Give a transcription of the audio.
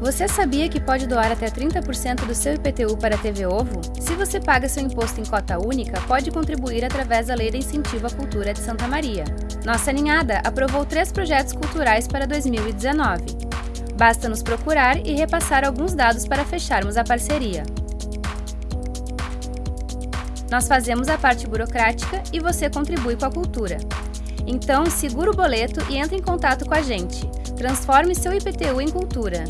Você sabia que pode doar até 30% do seu IPTU para a TV Ovo? Se você paga seu imposto em cota única, pode contribuir através da Lei de Incentivo à Cultura de Santa Maria. Nossa ninhada aprovou três projetos culturais para 2019. Basta nos procurar e repassar alguns dados para fecharmos a parceria. Nós fazemos a parte burocrática e você contribui com a cultura. Então, segura o boleto e entre em contato com a gente. Transforme seu IPTU em cultura.